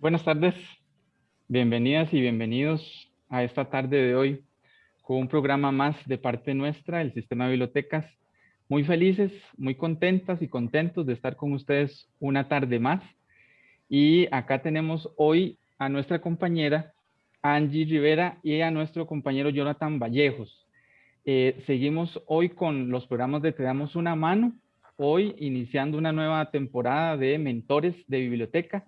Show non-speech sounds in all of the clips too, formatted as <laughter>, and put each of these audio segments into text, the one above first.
Buenas tardes, bienvenidas y bienvenidos a esta tarde de hoy con un programa más de parte nuestra, el Sistema de Bibliotecas. Muy felices, muy contentas y contentos de estar con ustedes una tarde más. Y acá tenemos hoy a nuestra compañera Angie Rivera y a nuestro compañero Jonathan Vallejos. Eh, seguimos hoy con los programas de Te damos una mano, hoy iniciando una nueva temporada de mentores de biblioteca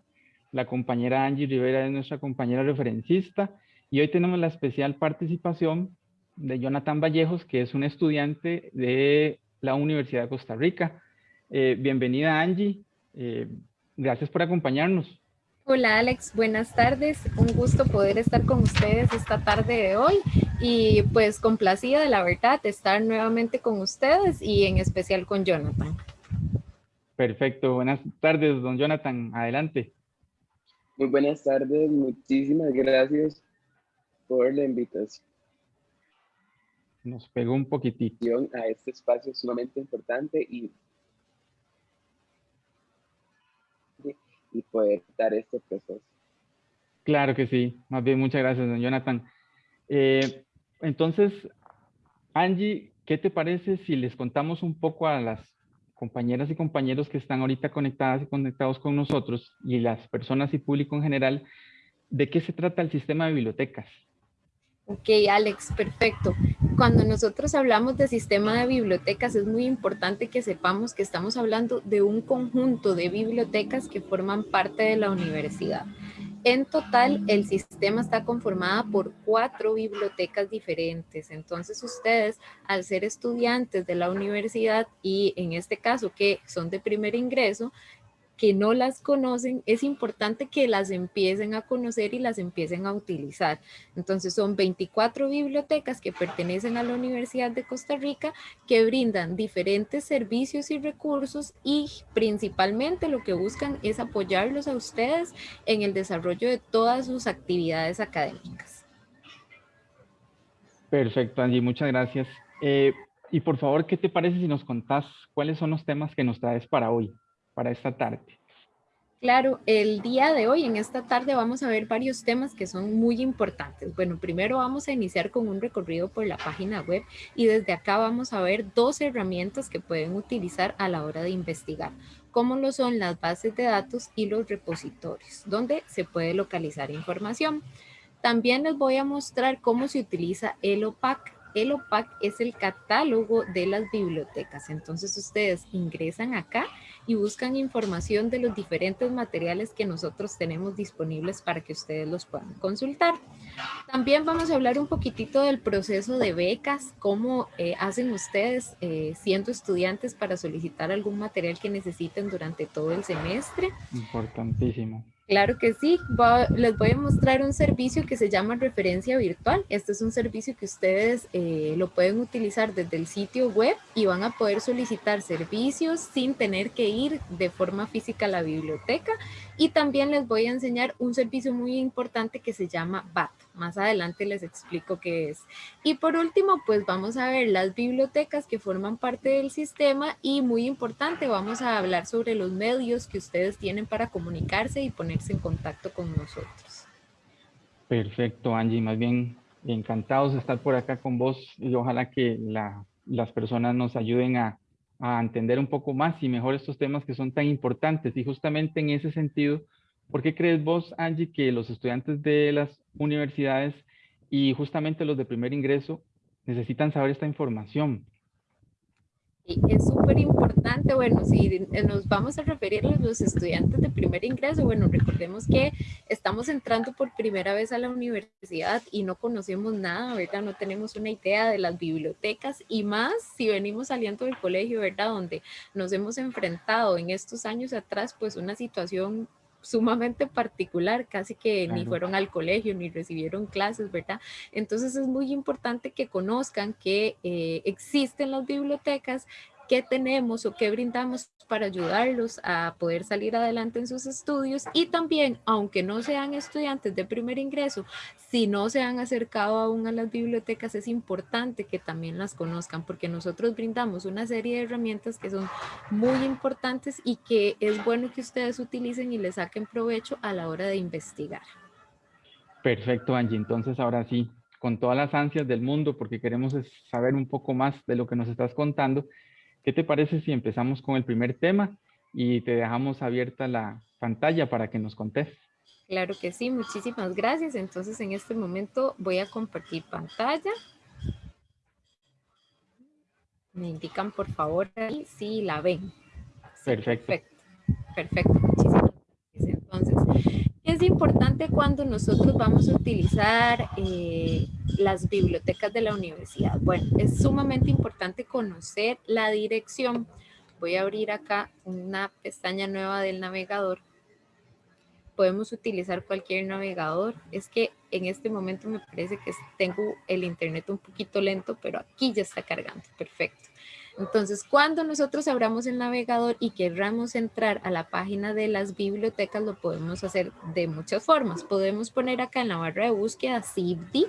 la compañera Angie Rivera es nuestra compañera referencista y hoy tenemos la especial participación de Jonathan Vallejos, que es un estudiante de la Universidad de Costa Rica. Eh, bienvenida Angie, eh, gracias por acompañarnos. Hola Alex, buenas tardes. Un gusto poder estar con ustedes esta tarde de hoy y pues complacida de la verdad de estar nuevamente con ustedes y en especial con Jonathan. Perfecto, buenas tardes don Jonathan, adelante. Muy buenas tardes, muchísimas gracias por la invitación. Nos pegó un poquitito. A este espacio sumamente importante y, y poder dar este proceso. Claro que sí, más bien muchas gracias, don Jonathan. Eh, entonces, Angie, ¿qué te parece si les contamos un poco a las compañeras y compañeros que están ahorita conectadas y conectados con nosotros y las personas y público en general, ¿de qué se trata el sistema de bibliotecas? Ok, Alex, perfecto. Cuando nosotros hablamos de sistema de bibliotecas, es muy importante que sepamos que estamos hablando de un conjunto de bibliotecas que forman parte de la universidad. En total, el sistema está conformado por cuatro bibliotecas diferentes. Entonces, ustedes, al ser estudiantes de la universidad y en este caso que son de primer ingreso, que no las conocen, es importante que las empiecen a conocer y las empiecen a utilizar. Entonces son 24 bibliotecas que pertenecen a la Universidad de Costa Rica que brindan diferentes servicios y recursos y principalmente lo que buscan es apoyarlos a ustedes en el desarrollo de todas sus actividades académicas. Perfecto, Angie, muchas gracias. Eh, y por favor, ¿qué te parece si nos contás cuáles son los temas que nos traes para hoy? Para esta tarde? Claro, el día de hoy, en esta tarde, vamos a ver varios temas que son muy importantes. Bueno, primero vamos a iniciar con un recorrido por la página web y desde acá vamos a ver dos herramientas que pueden utilizar a la hora de investigar, como lo son las bases de datos y los repositorios, donde se puede localizar información. También les voy a mostrar cómo se utiliza el OPAC. El OPAC es el catálogo de las bibliotecas. Entonces ustedes ingresan acá y buscan información de los diferentes materiales que nosotros tenemos disponibles para que ustedes los puedan consultar. También vamos a hablar un poquitito del proceso de becas, cómo eh, hacen ustedes eh, siendo estudiantes para solicitar algún material que necesiten durante todo el semestre. Importantísimo. Claro que sí, les voy a mostrar un servicio que se llama referencia virtual. Este es un servicio que ustedes eh, lo pueden utilizar desde el sitio web y van a poder solicitar servicios sin tener que ir de forma física a la biblioteca. Y también les voy a enseñar un servicio muy importante que se llama BAT. Más adelante les explico qué es. Y por último, pues vamos a ver las bibliotecas que forman parte del sistema y muy importante, vamos a hablar sobre los medios que ustedes tienen para comunicarse y ponerse en contacto con nosotros. Perfecto, Angie. Más bien encantados de estar por acá con vos y ojalá que las personas nos ayuden a, a entender un poco más y mejor estos temas que son tan importantes. Y justamente en ese sentido, ¿Por qué crees vos, Angie, que los estudiantes de las universidades y justamente los de primer ingreso necesitan saber esta información? Es súper importante, bueno, si nos vamos a referir a los estudiantes de primer ingreso, bueno, recordemos que estamos entrando por primera vez a la universidad y no conocemos nada, ¿verdad? No tenemos una idea de las bibliotecas y más si venimos saliendo del colegio, ¿verdad? Donde nos hemos enfrentado en estos años atrás, pues una situación sumamente particular, casi que ni fueron al colegio ni recibieron clases, ¿verdad? Entonces es muy importante que conozcan que eh, existen las bibliotecas, qué tenemos o qué brindamos para ayudarlos a poder salir adelante en sus estudios y también, aunque no sean estudiantes de primer ingreso, si no se han acercado aún a las bibliotecas, es importante que también las conozcan porque nosotros brindamos una serie de herramientas que son muy importantes y que es bueno que ustedes utilicen y les saquen provecho a la hora de investigar. Perfecto, Angie. Entonces, ahora sí, con todas las ansias del mundo, porque queremos saber un poco más de lo que nos estás contando, ¿qué te parece si empezamos con el primer tema y te dejamos abierta la pantalla para que nos contes? Claro que sí, muchísimas gracias. Entonces, en este momento voy a compartir pantalla. Me indican, por favor, ahí si la ven. perfecto. Perfecto, perfecto. Es importante cuando nosotros vamos a utilizar eh, las bibliotecas de la universidad? Bueno, es sumamente importante conocer la dirección. Voy a abrir acá una pestaña nueva del navegador. Podemos utilizar cualquier navegador. Es que en este momento me parece que tengo el internet un poquito lento, pero aquí ya está cargando. Perfecto. Entonces, cuando nosotros abramos el navegador y querramos entrar a la página de las bibliotecas, lo podemos hacer de muchas formas. Podemos poner acá en la barra de búsqueda CIBDI,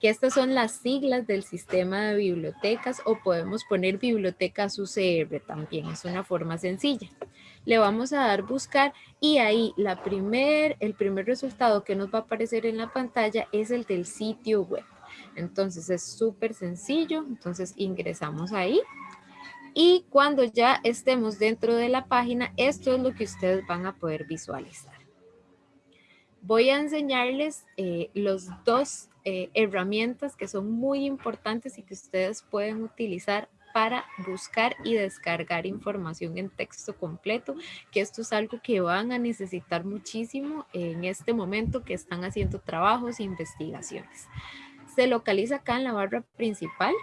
que estas son las siglas del sistema de bibliotecas, o podemos poner bibliotecas UCR también, es una forma sencilla. Le vamos a dar buscar y ahí la primer, el primer resultado que nos va a aparecer en la pantalla es el del sitio web. Entonces es súper sencillo. Entonces ingresamos ahí. Y cuando ya estemos dentro de la página, esto es lo que ustedes van a poder visualizar. Voy a enseñarles eh, los dos eh, herramientas que son muy importantes y que ustedes pueden utilizar para buscar y descargar información en texto completo, que esto es algo que van a necesitar muchísimo en este momento que están haciendo trabajos e investigaciones se localiza acá en la barra principal.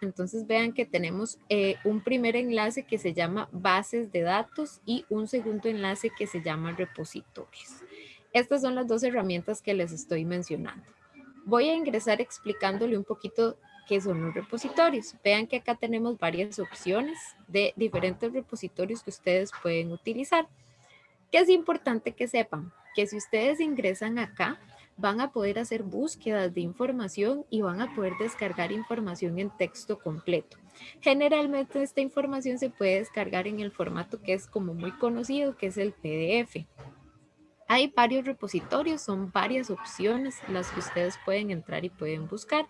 Entonces vean que tenemos eh, un primer enlace que se llama bases de datos y un segundo enlace que se llama repositorios. Estas son las dos herramientas que les estoy mencionando. Voy a ingresar explicándole un poquito qué son los repositorios. Vean que acá tenemos varias opciones de diferentes repositorios que ustedes pueden utilizar. Que es importante que sepan que si ustedes ingresan acá, van a poder hacer búsquedas de información y van a poder descargar información en texto completo. Generalmente esta información se puede descargar en el formato que es como muy conocido, que es el PDF. Hay varios repositorios, son varias opciones las que ustedes pueden entrar y pueden buscar.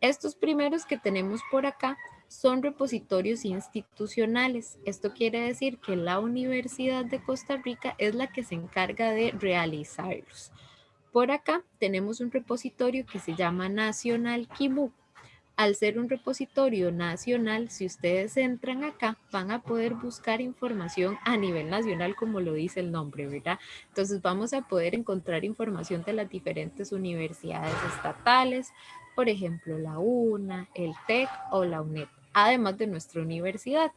Estos primeros que tenemos por acá son repositorios institucionales. Esto quiere decir que la Universidad de Costa Rica es la que se encarga de realizarlos. Por acá tenemos un repositorio que se llama Nacional Kimu. Al ser un repositorio nacional, si ustedes entran acá, van a poder buscar información a nivel nacional, como lo dice el nombre, ¿verdad? Entonces vamos a poder encontrar información de las diferentes universidades estatales, por ejemplo, la UNA, el TEC o la UNED, además de nuestra universidad.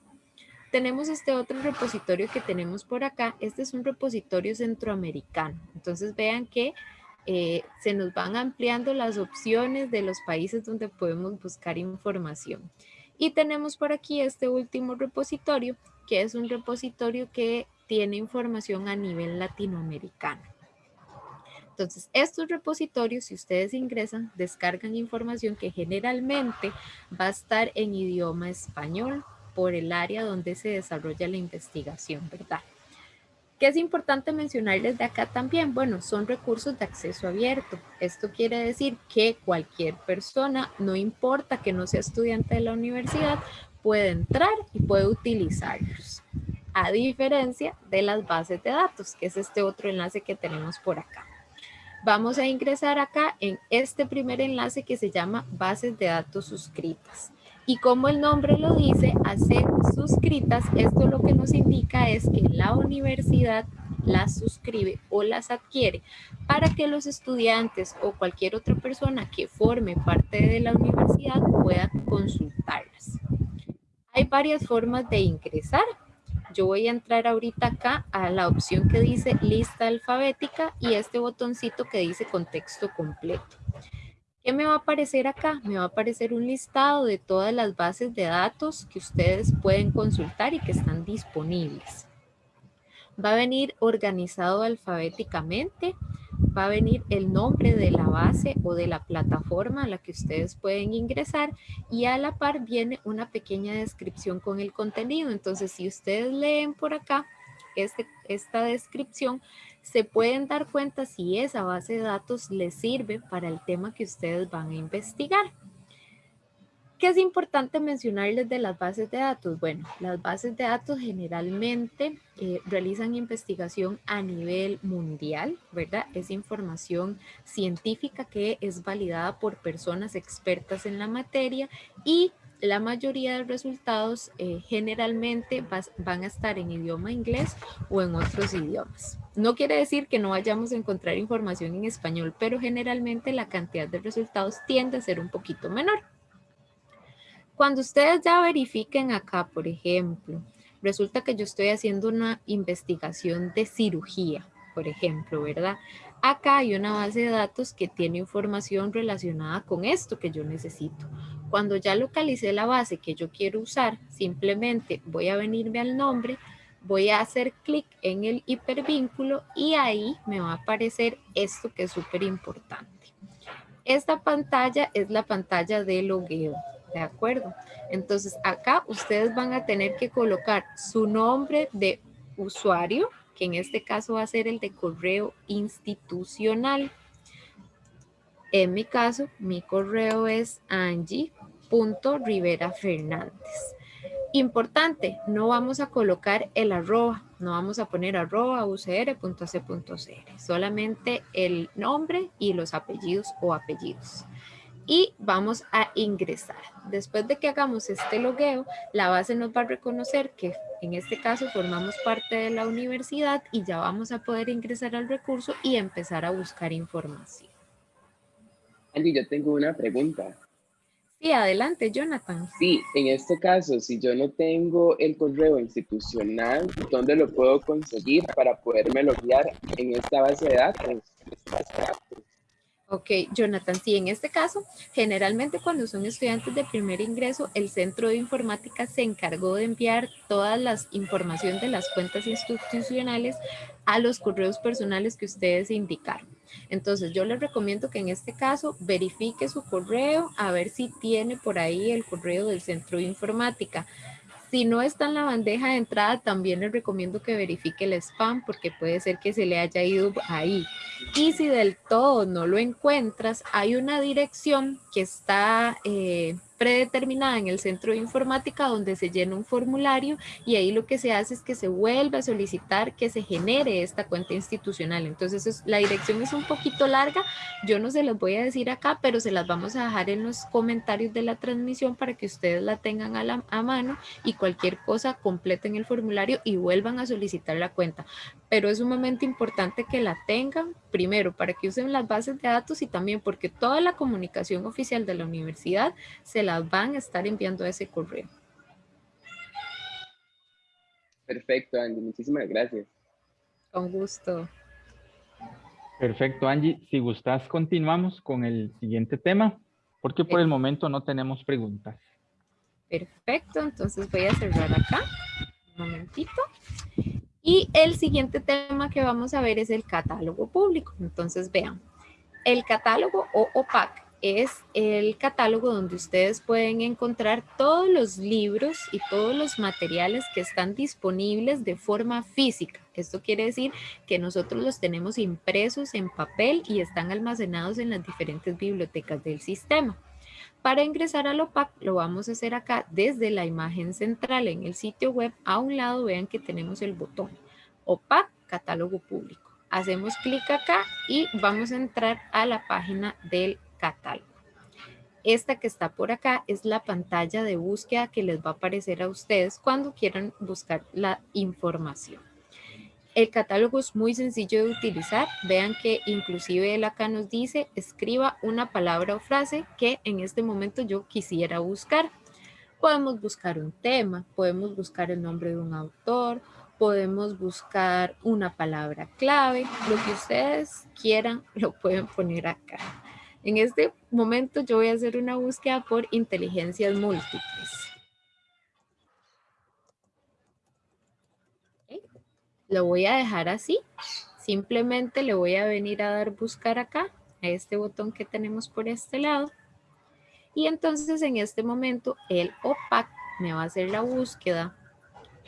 Tenemos este otro repositorio que tenemos por acá. Este es un repositorio centroamericano. Entonces vean que eh, se nos van ampliando las opciones de los países donde podemos buscar información. Y tenemos por aquí este último repositorio, que es un repositorio que tiene información a nivel latinoamericano. Entonces, estos repositorios, si ustedes ingresan, descargan información que generalmente va a estar en idioma español por el área donde se desarrolla la investigación, ¿verdad? ¿Qué es importante mencionarles de acá también? Bueno, son recursos de acceso abierto. Esto quiere decir que cualquier persona, no importa que no sea estudiante de la universidad, puede entrar y puede utilizarlos. A diferencia de las bases de datos, que es este otro enlace que tenemos por acá. Vamos a ingresar acá en este primer enlace que se llama bases de datos suscritas. Y como el nombre lo dice, hacer suscritas, esto lo que nos indica es que la universidad las suscribe o las adquiere para que los estudiantes o cualquier otra persona que forme parte de la universidad pueda consultarlas. Hay varias formas de ingresar. Yo voy a entrar ahorita acá a la opción que dice lista alfabética y este botoncito que dice contexto completo. ¿Qué me va a aparecer acá? Me va a aparecer un listado de todas las bases de datos que ustedes pueden consultar y que están disponibles. Va a venir organizado alfabéticamente, va a venir el nombre de la base o de la plataforma a la que ustedes pueden ingresar y a la par viene una pequeña descripción con el contenido. Entonces, si ustedes leen por acá este, esta descripción, se pueden dar cuenta si esa base de datos les sirve para el tema que ustedes van a investigar. ¿Qué es importante mencionarles de las bases de datos? Bueno, las bases de datos generalmente eh, realizan investigación a nivel mundial, ¿verdad? Es información científica que es validada por personas expertas en la materia y la mayoría de resultados eh, generalmente van a estar en idioma inglés o en otros idiomas. No quiere decir que no vayamos a encontrar información en español, pero generalmente la cantidad de resultados tiende a ser un poquito menor. Cuando ustedes ya verifiquen acá, por ejemplo, resulta que yo estoy haciendo una investigación de cirugía, por ejemplo, ¿verdad? Acá hay una base de datos que tiene información relacionada con esto que yo necesito. Cuando ya localicé la base que yo quiero usar, simplemente voy a venirme al nombre, voy a hacer clic en el hipervínculo y ahí me va a aparecer esto que es súper importante. Esta pantalla es la pantalla de logueo. ¿De acuerdo? Entonces acá ustedes van a tener que colocar su nombre de usuario, que en este caso va a ser el de correo institucional. En mi caso, mi correo es angie.riverafernández. Importante, no vamos a colocar el arroba, no vamos a poner arroba ucr.c.cr, solamente el nombre y los apellidos o apellidos y vamos a ingresar. Después de que hagamos este logueo, la base nos va a reconocer que en este caso formamos parte de la universidad y ya vamos a poder ingresar al recurso y empezar a buscar información. Andy, yo tengo una pregunta. Sí, adelante, Jonathan. Sí, en este caso, si yo no tengo el correo institucional, ¿dónde lo puedo conseguir para poderme loguear en esta base de datos? Ok, Jonathan, sí, en este caso, generalmente cuando son estudiantes de primer ingreso, el Centro de Informática se encargó de enviar todas las información de las cuentas institucionales a los correos personales que ustedes indicaron. Entonces, yo les recomiendo que en este caso verifique su correo a ver si tiene por ahí el correo del Centro de Informática. Si no está en la bandeja de entrada, también les recomiendo que verifique el spam porque puede ser que se le haya ido ahí. Y si del todo no lo encuentras, hay una dirección que está eh, predeterminada en el centro de informática donde se llena un formulario y ahí lo que se hace es que se vuelve a solicitar que se genere esta cuenta institucional. Entonces la dirección es un poquito larga, yo no se las voy a decir acá, pero se las vamos a dejar en los comentarios de la transmisión para que ustedes la tengan a, la, a mano y cualquier cosa completen el formulario y vuelvan a solicitar la cuenta. Pero es un momento importante que la tengan, primero para que usen las bases de datos y también porque toda la comunicación oficial de la universidad se las van a estar enviando a ese correo. Perfecto, Angie. Muchísimas gracias. Con gusto. Perfecto, Angie. Si gustas, continuamos con el siguiente tema, porque por el momento no tenemos preguntas. Perfecto, entonces voy a cerrar acá. Un momentito. Y el siguiente tema que vamos a ver es el catálogo público. Entonces vean, el catálogo o OPAC es el catálogo donde ustedes pueden encontrar todos los libros y todos los materiales que están disponibles de forma física. Esto quiere decir que nosotros los tenemos impresos en papel y están almacenados en las diferentes bibliotecas del sistema. Para ingresar al OPAC lo vamos a hacer acá desde la imagen central en el sitio web. A un lado vean que tenemos el botón OPAC Catálogo Público. Hacemos clic acá y vamos a entrar a la página del catálogo. Esta que está por acá es la pantalla de búsqueda que les va a aparecer a ustedes cuando quieran buscar la información. El catálogo es muy sencillo de utilizar. Vean que inclusive él acá nos dice, escriba una palabra o frase que en este momento yo quisiera buscar. Podemos buscar un tema, podemos buscar el nombre de un autor, podemos buscar una palabra clave. Lo que ustedes quieran <laughs> lo pueden poner acá. En este momento yo voy a hacer una búsqueda por inteligencias múltiples. Lo voy a dejar así. Simplemente le voy a venir a dar buscar acá, a este botón que tenemos por este lado. Y entonces en este momento el OPAC me va a hacer la búsqueda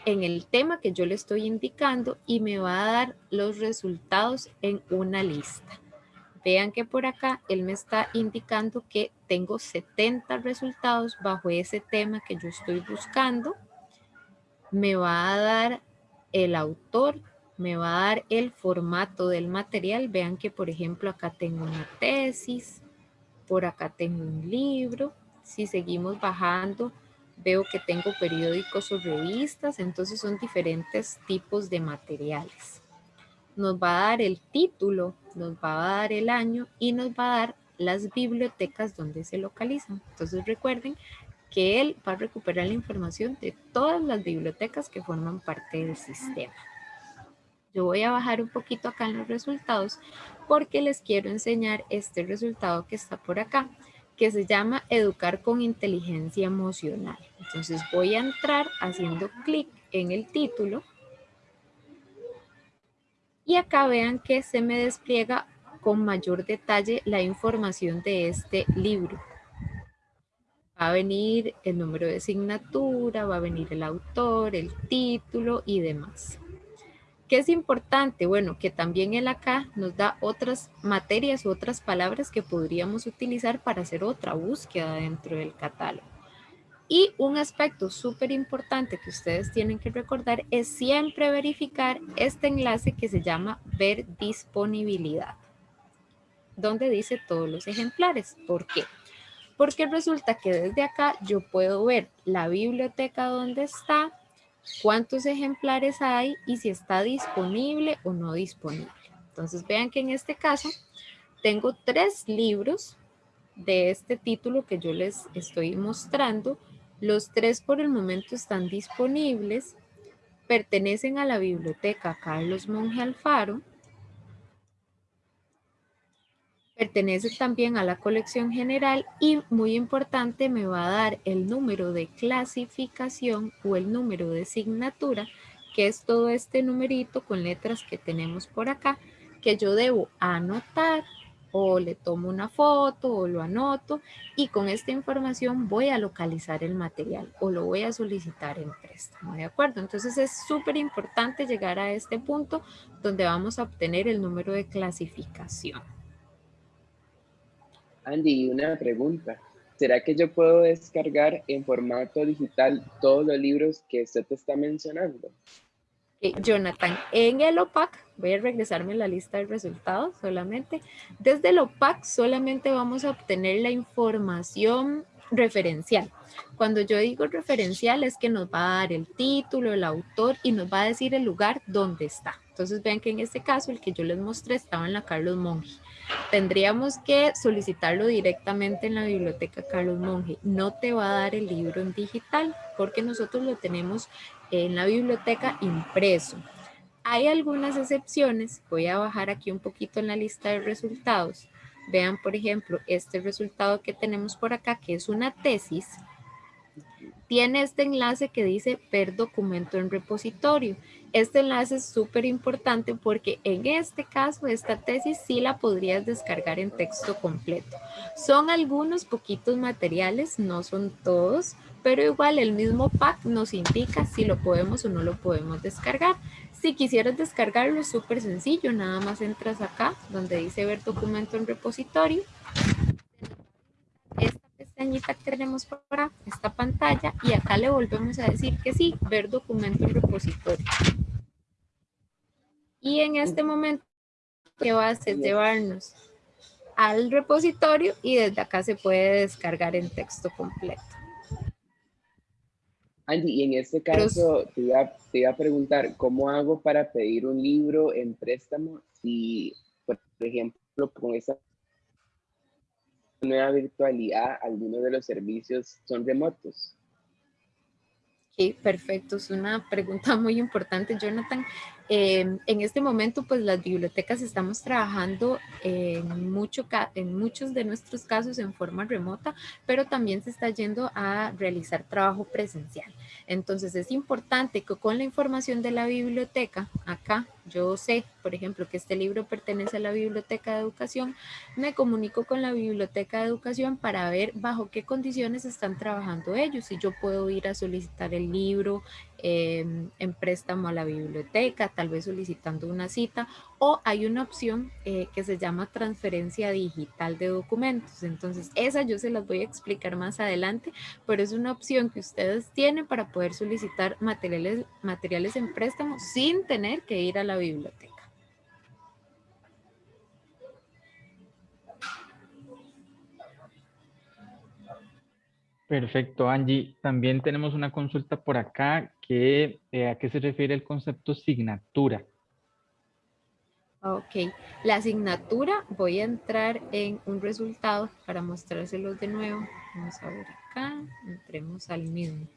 en el tema que yo le estoy indicando y me va a dar los resultados en una lista. Vean que por acá él me está indicando que tengo 70 resultados bajo ese tema que yo estoy buscando. Me va a dar el autor, me va a dar el formato del material. Vean que por ejemplo acá tengo una tesis, por acá tengo un libro. Si seguimos bajando, veo que tengo periódicos o revistas, entonces son diferentes tipos de materiales. Nos va a dar el título, nos va a dar el año y nos va a dar las bibliotecas donde se localizan. Entonces recuerden que él va a recuperar la información de todas las bibliotecas que forman parte del sistema. Yo voy a bajar un poquito acá en los resultados porque les quiero enseñar este resultado que está por acá, que se llama Educar con Inteligencia Emocional. Entonces voy a entrar haciendo clic en el título y acá vean que se me despliega con mayor detalle la información de este libro. Va a venir el número de asignatura, va a venir el autor, el título y demás. ¿Qué es importante? Bueno, que también él acá nos da otras materias, otras palabras que podríamos utilizar para hacer otra búsqueda dentro del catálogo. Y un aspecto súper importante que ustedes tienen que recordar es siempre verificar este enlace que se llama ver disponibilidad, donde dice todos los ejemplares. ¿Por qué? Porque resulta que desde acá yo puedo ver la biblioteca donde está, cuántos ejemplares hay y si está disponible o no disponible. Entonces vean que en este caso tengo tres libros de este título que yo les estoy mostrando. Los tres por el momento están disponibles, pertenecen a la biblioteca Carlos Monge Alfaro Pertenece también a la colección general y muy importante me va a dar el número de clasificación o el número de asignatura, que es todo este numerito con letras que tenemos por acá, que yo debo anotar o le tomo una foto o lo anoto y con esta información voy a localizar el material o lo voy a solicitar en préstamo, ¿de acuerdo? Entonces es súper importante llegar a este punto donde vamos a obtener el número de clasificación. Andy, una pregunta. ¿Será que yo puedo descargar en formato digital todos los libros que usted te está mencionando? Jonathan, en el OPAC, voy a regresarme a la lista de resultados solamente. Desde el OPAC solamente vamos a obtener la información referencial. Cuando yo digo referencial es que nos va a dar el título, el autor y nos va a decir el lugar donde está. Entonces vean que en este caso el que yo les mostré estaba en la Carlos Monge. Tendríamos que solicitarlo directamente en la biblioteca Carlos Monge. No te va a dar el libro en digital porque nosotros lo tenemos en la biblioteca impreso. Hay algunas excepciones. Voy a bajar aquí un poquito en la lista de resultados. Vean, por ejemplo, este resultado que tenemos por acá, que es una tesis tiene este enlace que dice ver documento en repositorio. Este enlace es súper importante porque en este caso esta tesis sí la podrías descargar en texto completo. Son algunos poquitos materiales, no son todos, pero igual el mismo pack nos indica si lo podemos o no lo podemos descargar. Si quisieras descargarlo es súper sencillo, nada más entras acá donde dice ver documento en repositorio que tenemos por acá, esta pantalla, y acá le volvemos a decir que sí, ver documento en repositorio. Y en este momento, ¿qué va a hacer? Llevarnos al repositorio y desde acá se puede descargar en texto completo. Andy, y en este caso te, iba, te, iba, a preguntar, ¿cómo hago para pedir un libro en préstamo si, por ejemplo, con esa nueva virtualidad, algunos de los servicios son remotos. Sí, perfecto. Es una pregunta muy importante, Jonathan. Em, en este momento, pues las bibliotecas estamos trabajando en, mucho, en muchos de nuestros casos en forma remota, pero también se está yendo a realizar trabajo presencial. Entonces es importante que con la información de la biblioteca, acá yo sé, por ejemplo, que este libro pertenece a la Biblioteca de Educación, me comunico con la Biblioteca de Educación para ver bajo qué condiciones están trabajando ellos. Si yo puedo ir a solicitar el libro em, en préstamo a la biblioteca, tal vez solicitando una cita, o hay una opción eh, que se llama transferencia digital de documentos. Entonces, esa yo se las voy a explicar más adelante, pero es una opción que ustedes tienen para poder solicitar materiales, materiales en préstamo sin tener que ir a la biblioteca. Perfecto, Angie. También tenemos una consulta por acá que eh, a qué se refiere el concepto signatura. Ok, la asignatura, voy a entrar en un resultado para mostrárselos de nuevo. Vamos a ver acá, entremos al mismo.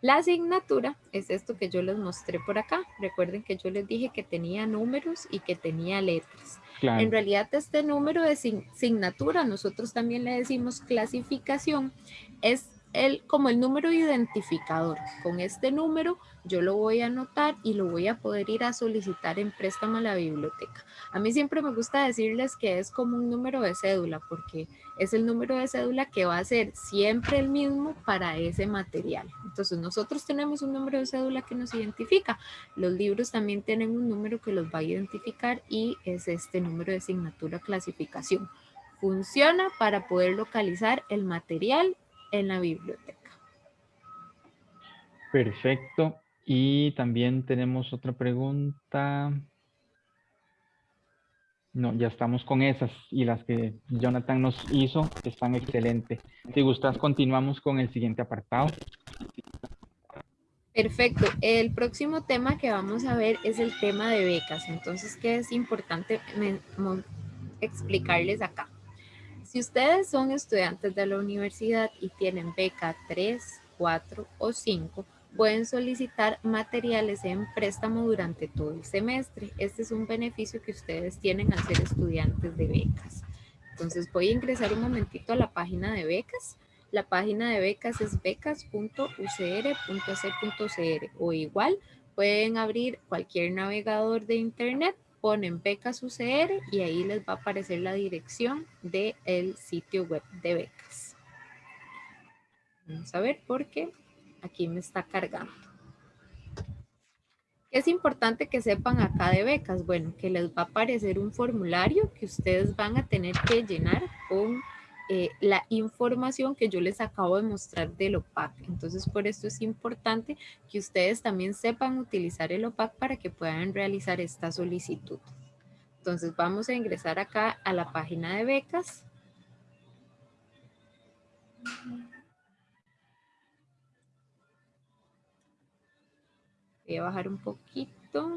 La asignatura es esto que yo les mostré por acá. Recuerden que yo les dije que tenía números y que tenía letras. En realidad este número de asignatura, nosotros también le decimos clasificación, es el, como el número identificador. Con este número yo lo voy a anotar y lo voy a poder ir a solicitar en préstamo a la biblioteca. A mí siempre me gusta decirles que es como un número de cédula porque es el número de cédula que va a ser siempre el mismo para ese material. Entonces nosotros tenemos un número de cédula que nos identifica. Los libros también tienen un número que los va a identificar y es este número de asignatura clasificación. Funciona para poder localizar el material en la biblioteca. Perfecto. Y también tenemos otra pregunta. No, ya estamos con esas y las que Jonathan nos hizo están excelentes. Si gustas, continuamos con el siguiente apartado. Perfecto. El próximo tema que vamos a ver es el tema de becas. Entonces, ¿qué es importante explicarles acá? Si ustedes son estudiantes de la universidad y tienen beca 3, 4 o 5, pueden solicitar materiales en préstamo durante todo el semestre. Este es un beneficio que ustedes tienen al ser estudiantes de becas. Entonces voy a ingresar un momentito a la página de becas. La página de becas es becas.ucr.ac.cr o igual pueden abrir cualquier navegador de internet, ponen becas UCR y ahí les va a aparecer la dirección del sitio web de becas. Vamos a ver por qué aquí me está cargando. Es importante que sepan acá de becas? Bueno, que les va a aparecer un formulario que ustedes van a tener que llenar con eh, la información que yo les acabo de mostrar del OPAC. Entonces, por esto es importante que ustedes también sepan utilizar el OPAC para que puedan realizar esta solicitud. Entonces, vamos a ingresar acá a la página de becas. Voy a bajar un poquito.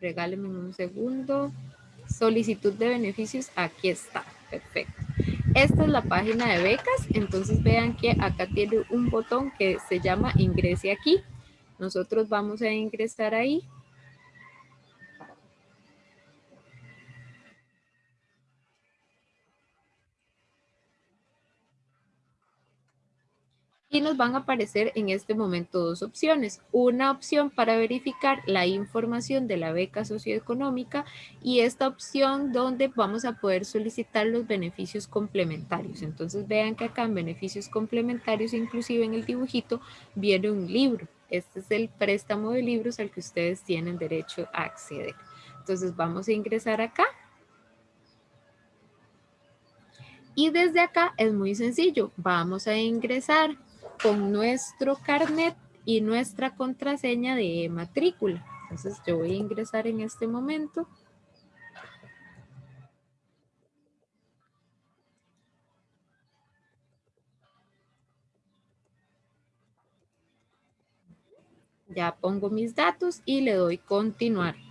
Regáleme un segundo. Solicitud de beneficios, aquí está. Perfecto. Esta es la página de becas, entonces vean que acá tiene un botón que se llama ingrese aquí. Nosotros vamos a ingresar ahí nos van a aparecer en este momento dos opciones. Una opción para verificar la información de la beca socioeconómica y esta opción donde vamos a poder solicitar los beneficios complementarios. Entonces vean que acá en beneficios complementarios, inclusive en el dibujito, viene un libro. Este es el préstamo de libros al que ustedes tienen derecho a acceder. Entonces vamos a ingresar acá. Y desde acá es muy sencillo. Vamos a ingresar con nuestro carnet y nuestra contraseña de matrícula. Entonces yo voy a ingresar en este momento. Ya pongo mis datos y le doy continuar.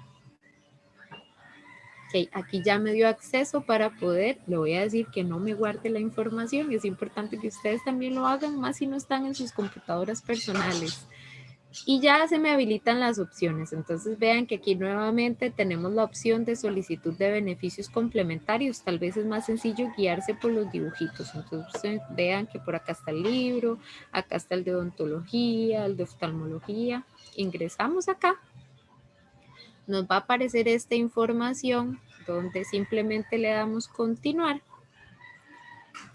Ok, aquí ya me dio acceso para poder, le voy a decir que no me guarde la información. Es importante que ustedes también lo hagan, más si no están en sus computadoras personales. Y ya se me habilitan las opciones. Entonces vean que aquí nuevamente tenemos la opción de solicitud de beneficios complementarios. Tal vez es más sencillo guiarse por los dibujitos. Entonces vean que por acá está el libro, acá está el de odontología, el de oftalmología. Ingresamos acá. Nos va a aparecer esta información donde simplemente le damos continuar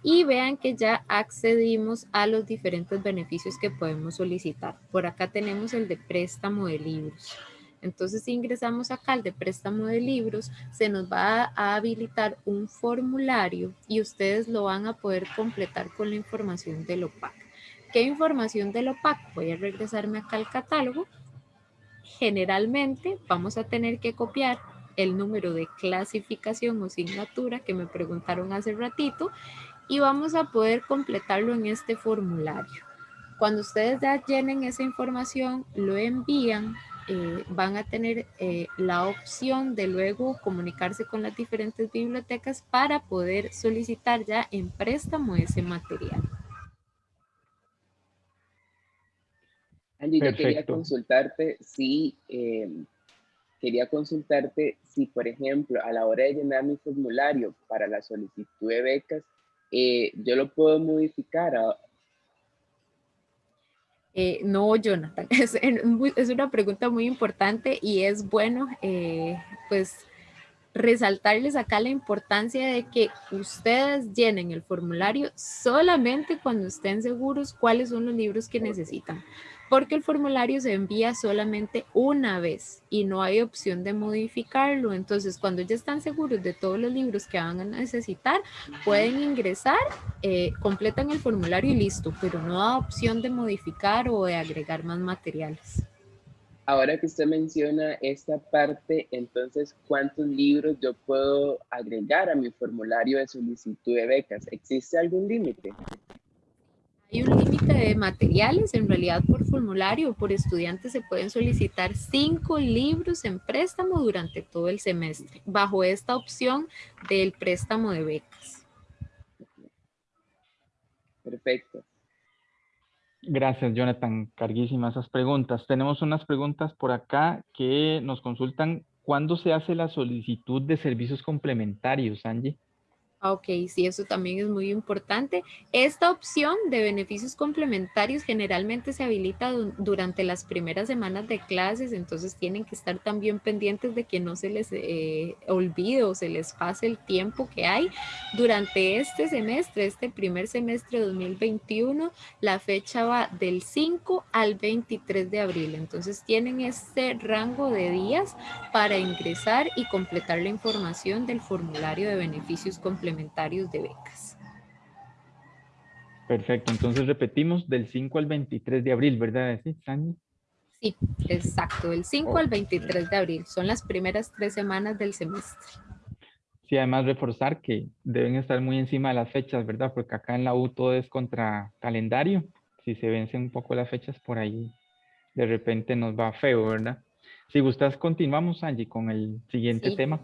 y vean que ya accedimos a los diferentes beneficios que podemos solicitar. Por acá tenemos el de préstamo de libros. Entonces, si ingresamos acá al de préstamo de libros, se nos va a habilitar un formulario y ustedes lo van a poder completar con la información del OPAC. ¿Qué información del OPAC? Voy a regresarme acá al catálogo. Generalmente vamos a tener que copiar el número de clasificación o asignatura que me preguntaron hace ratito y vamos a poder completarlo en este formulario. Cuando ustedes ya llenen esa información, lo envían, eh, van a tener eh, la opción de luego comunicarse con las diferentes bibliotecas para poder solicitar ya en préstamo ese material. Angie, yo quería consultarte si, eh, quería consultarte si, por ejemplo, a la hora de llenar mi formulario para la solicitud de becas, eh, yo lo puedo modificar. Eh, no, Jonathan, <laughs> es, es, una pregunta muy importante y es bueno, eh, pues, resaltarles acá la importancia de que ustedes llenen el formulario solamente cuando estén seguros cuáles son los libros que necesitan porque el formulario se envía solamente una vez y no hay opción de modificarlo. Entonces, cuando ya están seguros de todos los libros que van a necesitar, pueden ingresar, eh, completan el formulario y listo, pero no da opción de modificar o de agregar más materiales. Ahora que usted menciona esta parte, entonces, ¿cuántos libros yo puedo agregar a mi formulario de solicitud de becas? ¿Existe algún límite? Hay un límite de materiales, en realidad por formulario o por estudiante se pueden solicitar cinco libros en préstamo durante todo el semestre, bajo esta opción del préstamo de becas. Perfecto. Gracias, Jonathan. Carguísimas esas preguntas. Tenemos unas preguntas por acá que nos consultan. ¿Cuándo se hace la solicitud de servicios complementarios, Angie? Ah, ok, sí, eso también es muy importante. Esta opción de beneficios complementarios generalmente se habilita durante las primeras semanas de clases, entonces tienen que estar también pendientes de que no se les eh, olvide o se les pase el tiempo que hay. Durante este semestre, este primer semestre 2021, la fecha va del 5 al 23 de abril, entonces tienen este rango de días para ingresar y completar la información del formulario de beneficios complementarios de becas. Perfecto, entonces repetimos del 5 al 23 de abril, ¿verdad? Sí, sí exacto, del 5 al 23 de abril. Son las primeras tres semanas del semestre. Sí, además reforzar que deben estar muy encima de las fechas, ¿verdad? Porque acá en la U todo es contra calendario. Si se vencen un poco las fechas por ahí, de repente nos va feo, ¿verdad? Si gustas, continuamos, Angie, con el siguiente tema.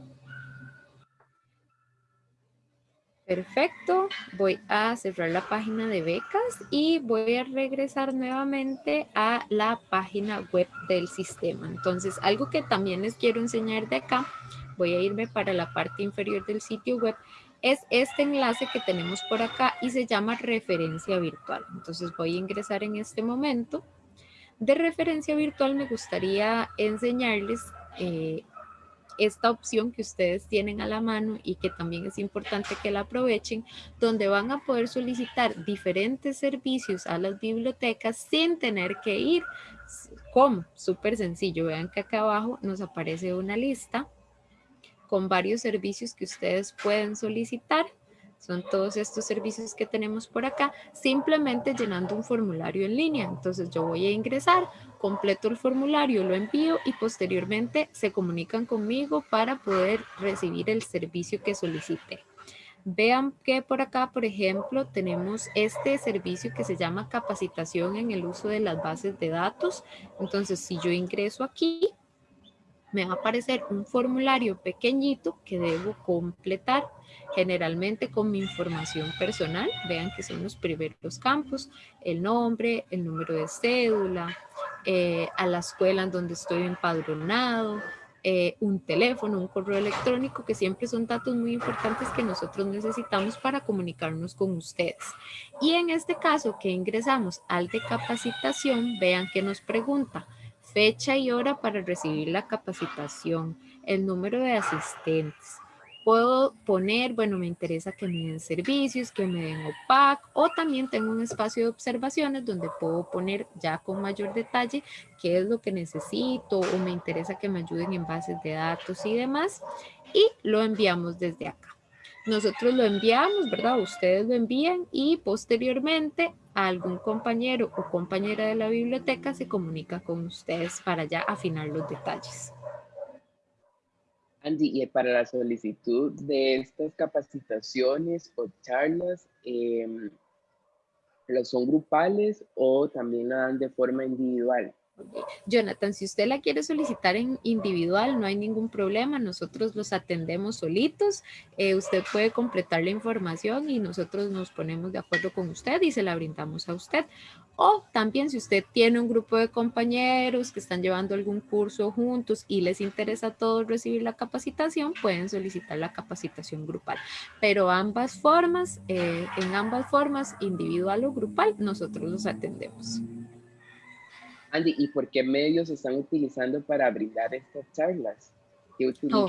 Perfecto, voy a cerrar la página de becas y voy a regresar nuevamente a la página web del sistema. Entonces, algo que también les quiero enseñar de acá, voy a irme para la parte inferior del sitio web, es este enlace que tenemos por acá y se llama referencia virtual. Entonces voy a ingresar en este momento. De referencia virtual me gustaría enseñarles eh, esta opción que ustedes tienen a la mano y que también es importante que la aprovechen, donde van a poder solicitar diferentes servicios a las bibliotecas sin tener que ir. ¿Cómo? Súper sencillo. Vean que acá abajo nos aparece una lista con varios servicios que ustedes pueden solicitar. Son todos estos servicios que tenemos por acá, simplemente llenando un formulario en línea. Entonces yo voy a ingresar, completo el formulario, lo envío y posteriormente se comunican conmigo para poder recibir el servicio que solicite. Vean que por acá, por ejemplo, tenemos este servicio que se llama capacitación en el uso de las bases de datos. Entonces, si yo ingreso aquí, me va a aparecer un formulario pequeñito que debo completar, generalmente con mi información personal. Vean que son los primeros campos, el nombre, el número de cédula, eh, a la escuela en donde estoy empadronado, eh, un teléfono, un correo electrónico, que siempre son datos muy importantes que nosotros necesitamos para comunicarnos con ustedes. Y en este caso que ingresamos al de capacitación, vean que nos pregunta fecha y hora para recibir la capacitación, el número de asistentes, puedo poner, bueno, me interesa que me den servicios, que me den OPAC, o también tengo un espacio de observaciones donde puedo poner ya con mayor detalle qué es lo que necesito o me interesa que me ayuden en bases de datos y demás, y lo enviamos desde acá. Nosotros lo enviamos, ¿verdad? Ustedes lo envían y posteriormente algún compañero o compañera de la biblioteca se comunica con ustedes para ya afinar los detalles. Andy, y para la solicitud de estas capacitaciones o charlas, eh, ¿son grupales o también la dan de forma individual? Jonathan, si usted la quiere solicitar en individual, no hay ningún problema. Nosotros los atendemos solitos. Eh, usted puede completar la información y nosotros nos ponemos de acuerdo con usted y se la brindamos a usted. O también si usted tiene un grupo de compañeros que están llevando algún curso juntos y les interesa a todos recibir la capacitación, pueden solicitar la capacitación grupal. Pero ambas formas, eh, en ambas formas, individual o grupal, nosotros los atendemos. Andy, ¿y por qué medios están utilizando para brindar estas charlas? ¿Qué? Oh,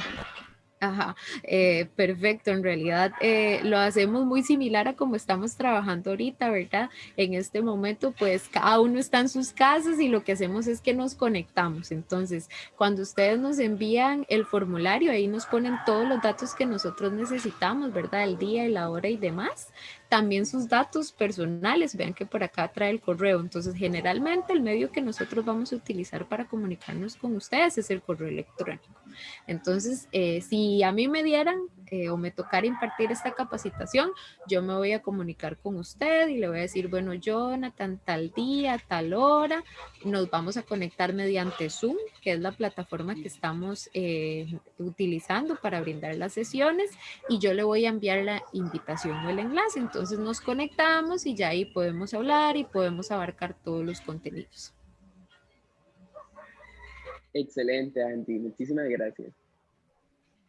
ajá, eh, perfecto. En realidad eh, lo hacemos muy similar a como estamos trabajando ahorita, ¿verdad? En este momento, pues cada uno está en sus casas y lo que hacemos es que nos conectamos. Entonces, cuando ustedes nos envían el formulario, ahí nos ponen todos los datos que nosotros necesitamos, ¿verdad? El día, y la hora y demás también sus datos personales. Vean que por acá trae el correo. Entonces, generalmente el medio que nosotros vamos a utilizar para comunicarnos con ustedes es el correo electrónico. Entonces, eh, si a mí me dieran eh, o me tocara impartir esta capacitación, yo me voy a comunicar con usted y le voy a decir, bueno, Jonathan, tal día, tal hora, nos vamos a conectar mediante Zoom, que es la plataforma que estamos eh, utilizando para brindar las sesiones y yo le voy a enviar la invitación o el enlace. Entonces nos conectamos y ya ahí podemos hablar y podemos abarcar todos los contenidos. Excelente, Andy. Muchísimas gracias.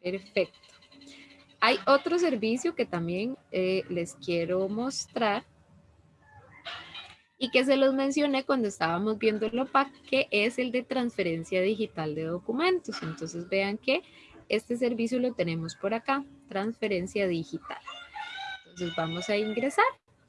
Perfecto. Hay otro servicio que también eh, les quiero mostrar y que se los mencioné cuando estábamos viendo el OPAC, que es el de transferencia digital de documentos. Entonces vean que este servicio lo tenemos por acá, transferencia digital. Entonces vamos a ingresar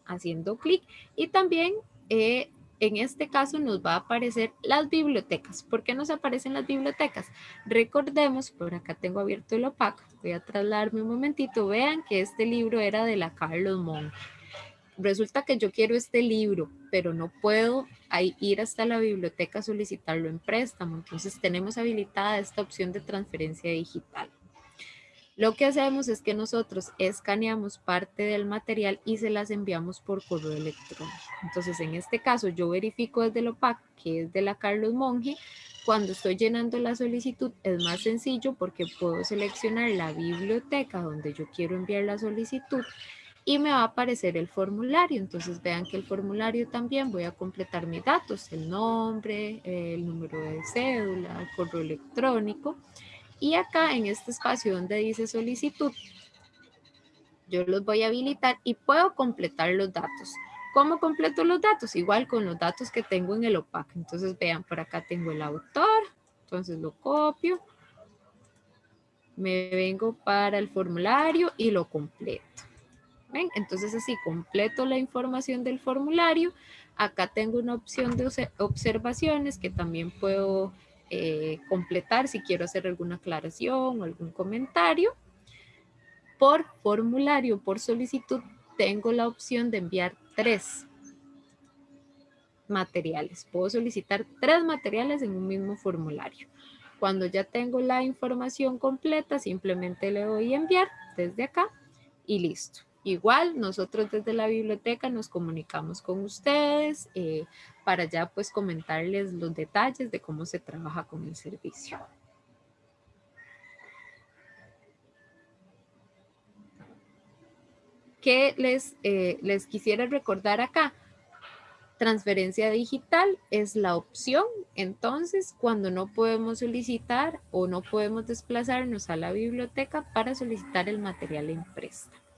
haciendo clic y también eh, en este caso nos va a aparecer las bibliotecas. ¿Por qué nos aparecen las bibliotecas? Recordemos, por acá tengo abierto el opaco, voy a trasladarme un momentito, vean que este libro era de la Carlos Monge. Resulta que yo quiero este libro, pero no puedo ir hasta la biblioteca a solicitarlo en préstamo. Entonces tenemos habilitada esta opción de transferencia digital. Lo que hacemos es que nosotros escaneamos parte del material y se las enviamos por correo electrónico. Entonces, en este caso, yo verifico desde el OPAC, que es de la Carlos Monge. Cuando estoy llenando la solicitud es más sencillo porque puedo seleccionar la biblioteca donde yo quiero enviar la solicitud y me va a aparecer el formulario. Entonces vean que el formulario también voy a completar mis datos, el nombre, el número de cédula, el correo electrónico y acá en este espacio donde dice solicitud, yo los voy a habilitar y puedo completar los datos. ¿Cómo completo los datos? Igual con los datos que tengo en el OPAC. Entonces vean, por acá tengo el autor, entonces lo copio, me vengo para el formulario y lo completo. ¿Ven? Entonces así completo la información del formulario. Acá tengo una opción de observaciones que también puedo eh, completar si quiero hacer alguna aclaración o algún comentario. Por formulario, por solicitud, tengo la opción de enviar tres materiales. Puedo solicitar tres materiales en un mismo formulario. Cuando ya tengo la información completa, simplemente le doy enviar desde acá y listo. Igual, nosotros desde la biblioteca nos comunicamos con ustedes eh, para ya pues comentarles los detalles de cómo se trabaja con el servicio. ¿Qué les, eh, les quisiera recordar acá? Transferencia digital es la opción, entonces, cuando no podemos solicitar o no podemos desplazarnos a la biblioteca para solicitar el material en préstamo.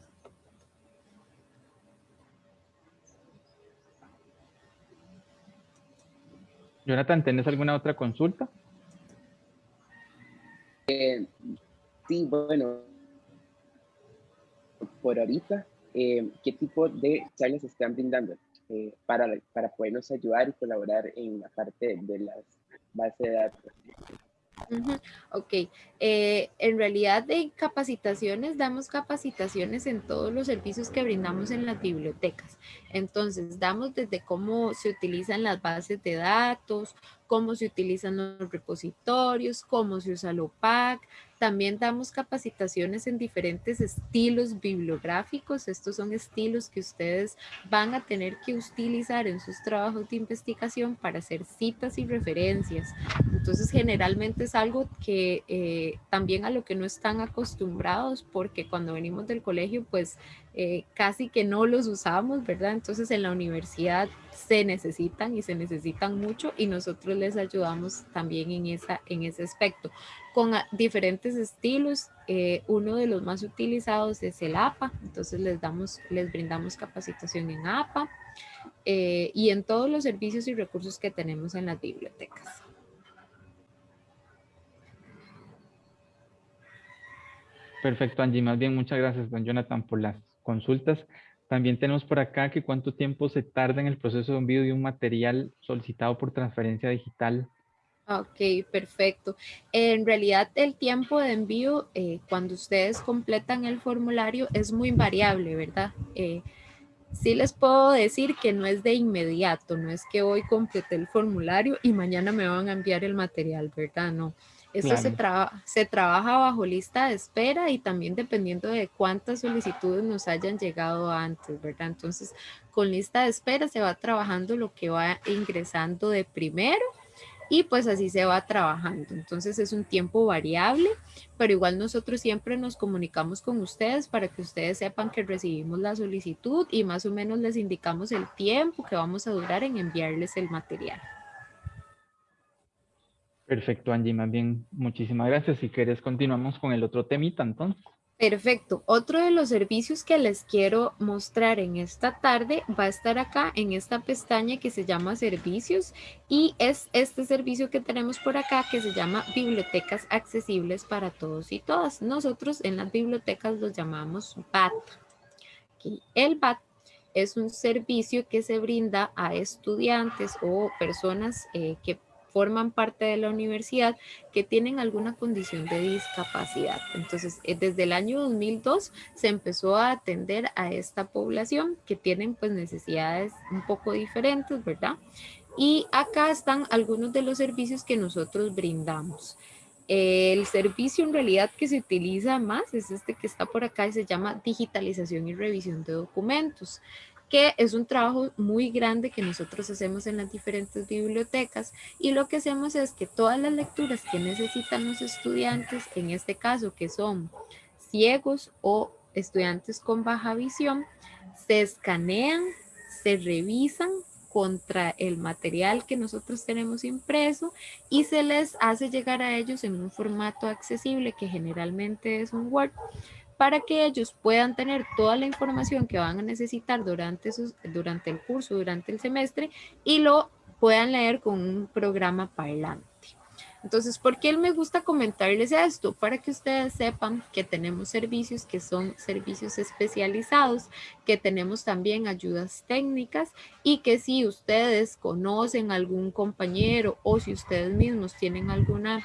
Jonathan, ¿tienes alguna otra consulta? Eh, sí, bueno, por ahorita, eh, ¿qué tipo de charlas están brindando eh, para, para podernos ayudar y colaborar en la parte de las bases de datos? Ok, eh, en realidad de capacitaciones, damos capacitaciones en todos los servicios que brindamos en las bibliotecas. Entonces, damos desde cómo se utilizan las bases de datos, cómo se utilizan los repositorios, cómo se usa el OPAC, también damos capacitaciones en diferentes estilos bibliográficos. Estos son estilos que ustedes van a tener que utilizar en sus trabajos de investigación para hacer citas y referencias. Entonces, generalmente es algo que eh, también a lo que no están acostumbrados porque cuando venimos del colegio, pues eh, casi que no los usamos, ¿verdad? Entonces en la universidad se necesitan y se necesitan mucho y nosotros les ayudamos también en, esa, en ese aspecto. Con diferentes estilos, eh, uno de los más utilizados es el APA, entonces les, damos, les brindamos capacitación en APA eh, y en todos los servicios y recursos que tenemos en las bibliotecas. Perfecto, Angie. Más bien, muchas gracias, don Jonathan, por las consultas. También tenemos por acá que cuánto tiempo se tarda en el proceso de envío de un material solicitado por transferencia digital. Ok, perfecto. En realidad el tiempo de envío eh, cuando ustedes completan el formulario es muy variable, ¿verdad? Eh, sí les puedo decir que no es de inmediato, no es que hoy complete el formulario y mañana me van a enviar el material, ¿verdad? No. Esto se, se trabaja bajo lista de espera y también dependiendo de cuántas solicitudes nos hayan llegado antes, ¿verdad? Entonces, con lista de espera se va trabajando lo que va ingresando de primero y pues así se va trabajando. Entonces es un tiempo variable, pero igual nosotros siempre nos comunicamos con ustedes para que ustedes sepan que recibimos la solicitud y más o menos les indicamos el tiempo que vamos a durar en enviarles el material. Perfecto, Angie, más bien muchísimas gracias. Si quieres, continuamos con el otro temita entonces. Perfecto. Otro de los servicios que les quiero mostrar en esta tarde va a estar acá en esta pestaña que se llama servicios y es este servicio que tenemos por acá que se llama bibliotecas accesibles para todos y todas. Nosotros en las bibliotecas los llamamos BAT. el BAT es un servicio que se brinda a estudiantes o personas eh, que forman parte de la universidad que tienen alguna condición de discapacidad. Entonces, eh, desde el año 2002 se empezó a atender a esta población que tienen pues necesidades un poco diferentes, ¿verdad? Y acá están algunos de los servicios que nosotros brindamos. El servicio en realidad que se utiliza más es este que está por acá y se llama digitalización y revisión de documentos que es un trabajo muy grande que nosotros hacemos en las diferentes bibliotecas y lo que hacemos es que todas las lecturas que necesitan los estudiantes, en este caso que son ciegos o estudiantes con baja visión, se escanean, se revisan contra el material que nosotros tenemos impreso y se les hace llegar a ellos en un formato accesible que generalmente es un Word para que ellos puedan tener toda la información que van a necesitar durante, durante el curso, durante el semestre y lo puedan leer con un programa parlante. Entonces, ¿por qué me gusta comentarles esto? Para que ustedes sepan que tenemos servicios que son servicios especializados, que tenemos también ayudas técnicas y que si ustedes conocen algún compañero o si ustedes mismos tienen alguna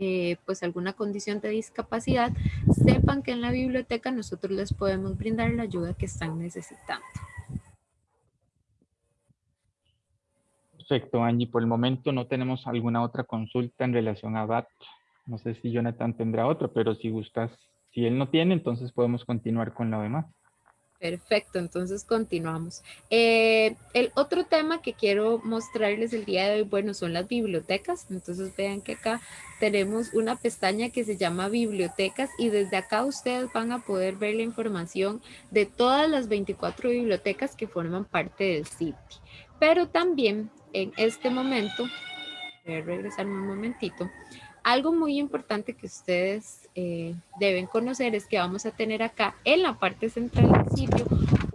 eh, pues alguna condición de discapacidad, sepan que en la biblioteca nosotros les podemos brindar la ayuda que están necesitando. Perfecto, Angie. Por el momento no tenemos alguna otra consulta en relación a BAT. No sé si Jonathan tendrá otra, pero si gustas, si él no tiene, entonces podemos continuar con lo demás. Perfecto, entonces continuamos. Eh, el otro tema que quiero mostrarles el día de hoy, bueno, son las bibliotecas. Entonces vean que acá tenemos una pestaña que se llama bibliotecas y desde acá ustedes van a poder ver la información de todas las 24 bibliotecas que forman parte del sitio. Pero también en este momento, voy a regresarme un momentito, algo muy importante que ustedes eh, deben conocer es que vamos a tener acá en la parte central del sitio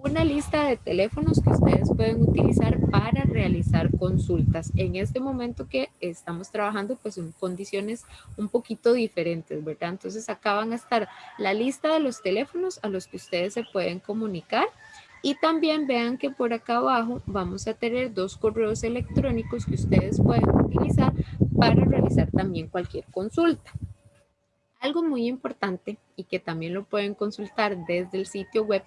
una lista de teléfonos que ustedes pueden utilizar para realizar consultas. En este momento que estamos trabajando pues en condiciones un poquito diferentes, ¿verdad? Entonces acá van a estar la lista de los teléfonos a los que ustedes se pueden comunicar y también vean que por acá abajo vamos a tener dos correos electrónicos que ustedes pueden utilizar para realizar también cualquier consulta. Algo muy importante y que también lo pueden consultar desde el sitio web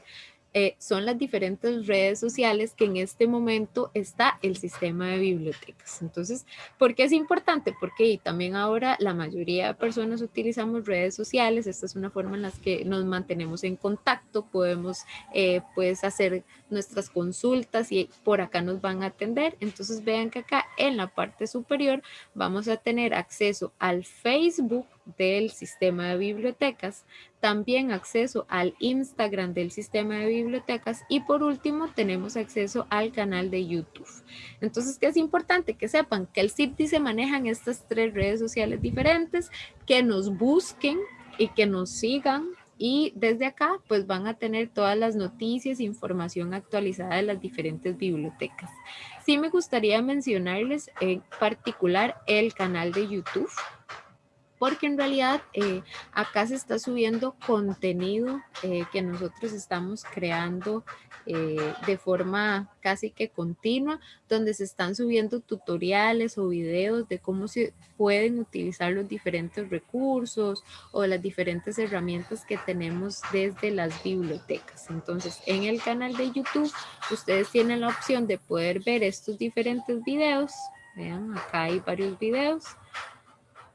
eh, son las diferentes redes sociales que en este momento está el sistema de bibliotecas. Entonces, ¿por qué es importante? Porque también ahora la mayoría de personas utilizamos redes sociales. Esta es una forma en la que nos mantenemos en contacto, podemos eh, pues hacer nuestras consultas y por acá nos van a atender. Entonces vean que acá en la parte superior vamos a tener acceso al Facebook del sistema de bibliotecas, también acceso al Instagram del sistema de bibliotecas y por último tenemos acceso al canal de YouTube. Entonces, ¿qué es importante? Que sepan que el CIPTI se maneja en estas tres redes sociales diferentes, que nos busquen y que nos sigan y desde acá pues van a tener todas las noticias e información actualizada de las diferentes bibliotecas. Sí me gustaría mencionarles en particular el canal de YouTube porque en realidad eh, acá se está subiendo contenido eh, que nosotros estamos creando eh, de forma casi que continua, donde se están subiendo tutoriales o videos de cómo se pueden utilizar los diferentes recursos o las diferentes herramientas que tenemos desde las bibliotecas. Entonces, en el canal de YouTube, ustedes tienen la opción de poder ver estos diferentes videos. Vean, acá hay varios videos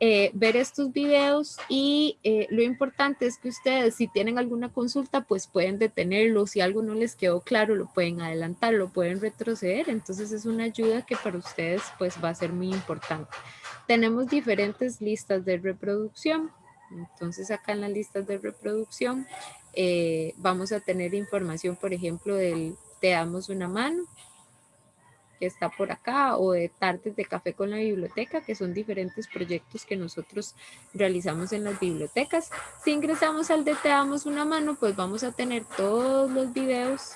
eh, ver estos videos y eh, lo importante es que ustedes si tienen alguna consulta pues pueden detenerlo, si algo no les quedó claro lo pueden adelantar, lo pueden retroceder, entonces es una ayuda que para ustedes pues va a ser muy importante. Tenemos diferentes listas de reproducción, entonces acá en las listas de reproducción eh, vamos a tener información por ejemplo del te damos una mano, está por acá o de tardes de café con la biblioteca, que son diferentes proyectos que nosotros realizamos en las bibliotecas. Si ingresamos al de damos una mano, pues vamos a tener todos los videos.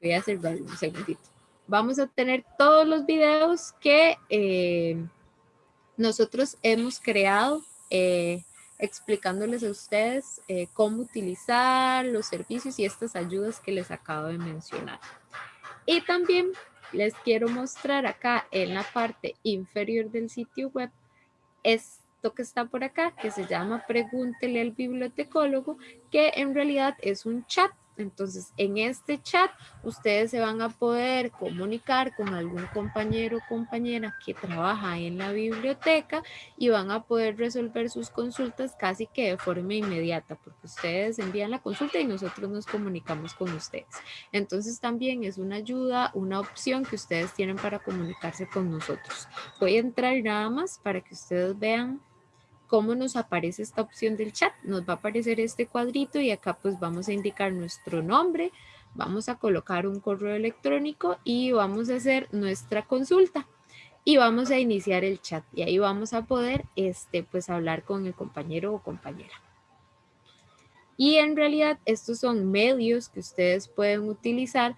Voy a hacer un segundito. Vamos a tener todos los videos que eh, nosotros hemos creado eh, explicándoles a ustedes eh, cómo utilizar los servicios y estas ayudas que les acabo de mencionar. Y también les quiero mostrar acá en la parte inferior del sitio web esto que está por acá, que se llama Pregúntele al bibliotecólogo, que en realidad es un chat entonces, en este chat, ustedes se van a poder comunicar con algún compañero o compañera que trabaja en la biblioteca y van a poder resolver sus consultas casi que de forma inmediata, porque ustedes envían la consulta y nosotros nos comunicamos con ustedes. Entonces, también es una ayuda, una opción que ustedes tienen para comunicarse con nosotros. Voy a entrar nada más para que ustedes vean cómo nos aparece esta opción del chat. Nos va a aparecer este cuadrito y acá pues vamos a indicar nuestro nombre, vamos a colocar un correo electrónico y vamos a hacer nuestra consulta y vamos a iniciar el chat y ahí vamos a poder este, pues hablar con el compañero o compañera. Y en realidad estos son medios que ustedes pueden utilizar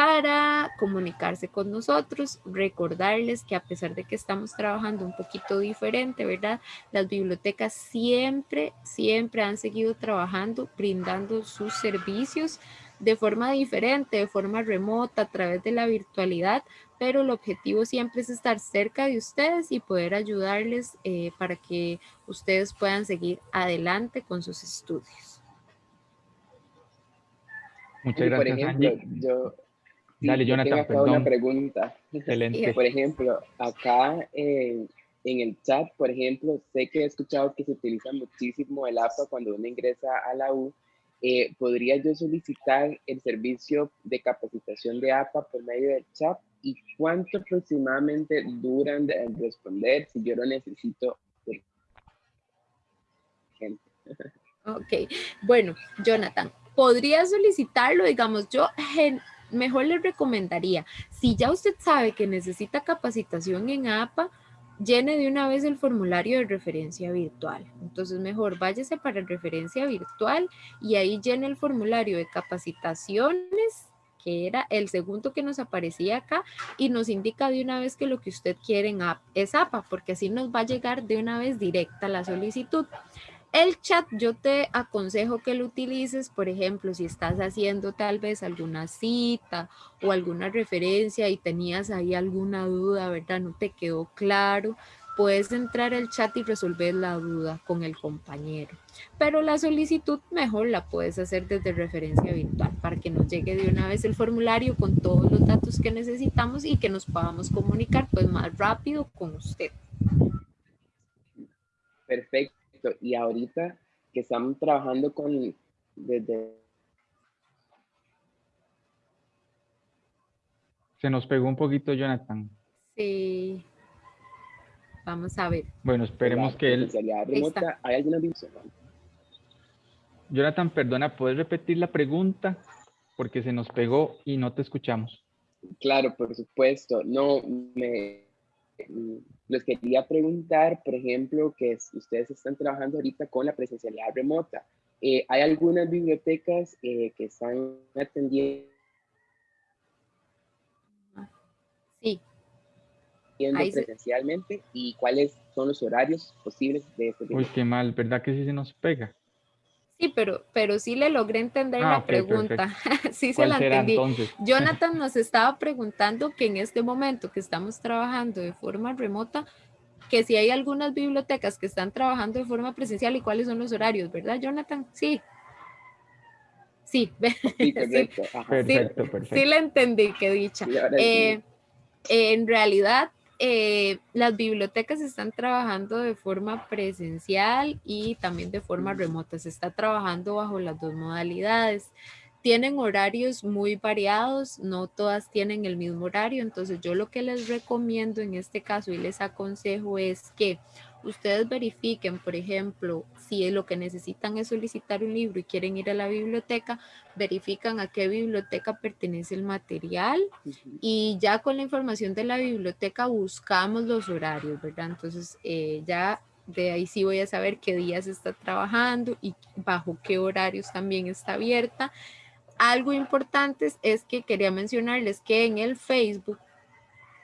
para comunicarse con nosotros, recordarles que a pesar de que estamos trabajando un poquito diferente, ¿verdad? Las bibliotecas siempre, siempre han seguido trabajando, brindando sus servicios de forma diferente, de forma remota, a través de la virtualidad, pero el objetivo siempre es estar cerca de ustedes y poder ayudarles eh, para que ustedes puedan seguir adelante con sus estudios. Muchas gracias, por ejemplo, Yo, Dale, Jonathan, tengo acá una pregunta. Excelente. Por ejemplo, acá en el chat, por ejemplo, sé que he escuchado que se utiliza muchísimo el APA cuando uno ingresa a la U eh, ¿podría yo solicitar el servicio de capacitación de APA por medio del chat? ¿Y cuánto aproximadamente duran de responder si yo lo necesito? Ok, bueno, Jonathan, podría solicitarlo, digamos, yo mejor le recomendaría, si ya usted sabe que necesita capacitación en APA, llene de una vez el formulario de referencia virtual. Entonces mejor váyase para referencia virtual y ahí llene el formulario de capacitaciones que era el segundo que nos aparecía acá y nos indica de una vez que lo que usted quiere en es APA, porque así nos va a llegar de una vez directa la solicitud. El chat yo te aconsejo que lo utilices, por ejemplo, si estás haciendo tal vez alguna cita o alguna referencia y tenías ahí alguna duda, ¿verdad? No te quedó claro, puedes entrar al chat y resolver la duda con el compañero. Pero la solicitud mejor la puedes hacer desde referencia virtual para que nos llegue de una vez el formulario con todos los datos que necesitamos y que nos podamos comunicar pues más rápido con usted. Perfecto y ahorita que estamos trabajando con desde Se nos pegó un poquito Jonathan. Sí. Vamos a ver. Bueno, esperemos que él... ¿Hay alguna Jonathan, perdona, ¿puedes repetir la pregunta? Porque se nos pegó y no te escuchamos. Claro, por supuesto. No, me, les quería preguntar, por ejemplo, que ustedes están trabajando ahorita con la presencialidad remota. Eh, ¿Hay algunas bibliotecas eh, que están atendiendo? Sí. presencialmente y cuáles son los horarios posibles de este Uy, qué mal, ¿verdad que sí se nos pega? Sí, pero, pero sí le logré entender ah, la pregunta. <laughs> sí se la entendí. Jonathan <laughs> nos estaba preguntando que en este momento que estamos trabajando de forma remota, que si hay algunas bibliotecas que están trabajando de forma presencial y cuáles son los horarios, ¿verdad, Jonathan? Sí. Sí, <laughs> sí, perfecto. sí, sí, le entendí que dicha. Eh, en realidad, eh, las bibliotecas están trabajando de forma presencial y también de forma remota. Se está trabajando bajo las dos modalidades. Tienen horarios muy variados, no todas tienen el mismo horario, entonces yo lo que les recomiendo en este caso y les aconsejo es que ustedes verifiquen, por ejemplo, si lo que necesitan es solicitar un libro y quieren ir a la biblioteca, verifican a qué biblioteca pertenece el material y ya con la información de la biblioteca buscamos los horarios, ¿verdad? Entonces eh, ya de ahí sí voy a saber qué días está trabajando y bajo qué horarios también está abierta. Algo importante es que quería mencionarles que en el Facebook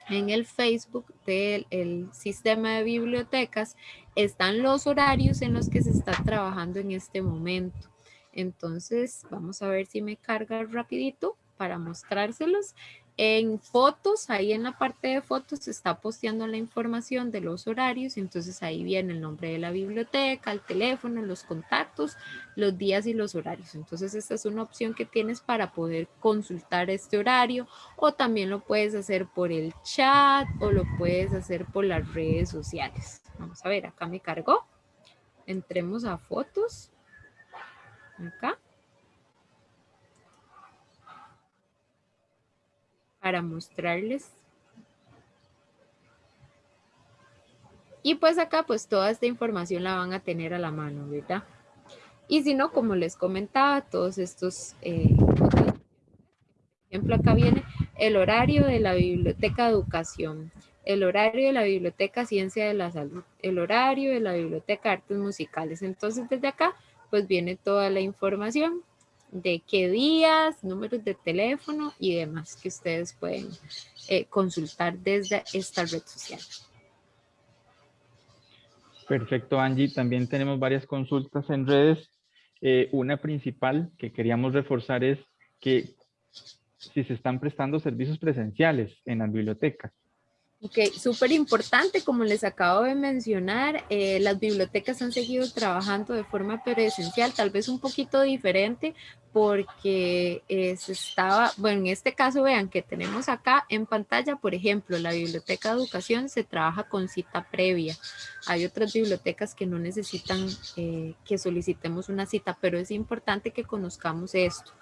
en el Facebook del sistema de bibliotecas están los horarios en los que se está trabajando en este momento. Entonces, vamos a ver si me carga rapidito para mostrárselos. En fotos, ahí en la parte de fotos se está posteando la información de los horarios, entonces ahí viene el nombre de la biblioteca, el teléfono, los contactos, los días y los horarios. Entonces esta es una opción que tienes para poder consultar este horario o también lo puedes hacer por el chat o lo puedes hacer por las redes sociales. Vamos a ver, acá me cargó. Entremos a fotos. Acá. Para mostrarles. Y pues acá pues toda esta información la van a tener a la mano, ¿verdad? Y si no, como les comentaba, todos estos, eh, por ejemplo, acá viene el horario de la Biblioteca Educación, el horario de la Biblioteca Ciencia de la Salud, el horario de la Biblioteca Artes Musicales. Entonces, desde acá, pues viene toda la información de qué días, números de teléfono y demás que ustedes pueden eh, consultar desde esta red social. Perfecto, Angie. También tenemos varias consultas en redes. Eh, una principal que queríamos reforzar es que si se están prestando servicios presenciales en las bibliotecas. Ok, súper importante, como les acabo de mencionar, eh, las bibliotecas han seguido trabajando de forma presencial, tal vez un poquito diferente, porque eh, se estaba, bueno, en este caso vean que tenemos acá en pantalla, por ejemplo, la biblioteca de educación se trabaja con cita previa. Hay otras bibliotecas que no necesitan eh, que solicitemos una cita, pero es importante que conozcamos esto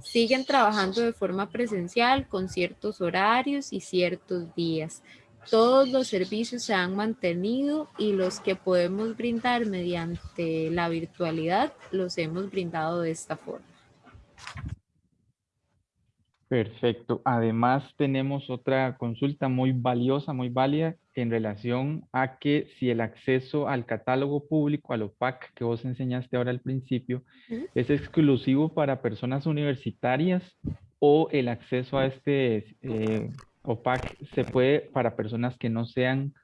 siguen trabajando de forma presencial con ciertos horarios y ciertos días. Todos los servicios se han mantenido y los que podemos brindar mediante la virtualidad los hemos brindado de esta forma. Perfecto. Además tenemos otra consulta muy valiosa, muy válida en relación a que si el acceso al catálogo público, al OPAC que vos enseñaste ahora al principio, es exclusivo para personas universitarias o el acceso a este eh, OPAC se puede para personas que no sean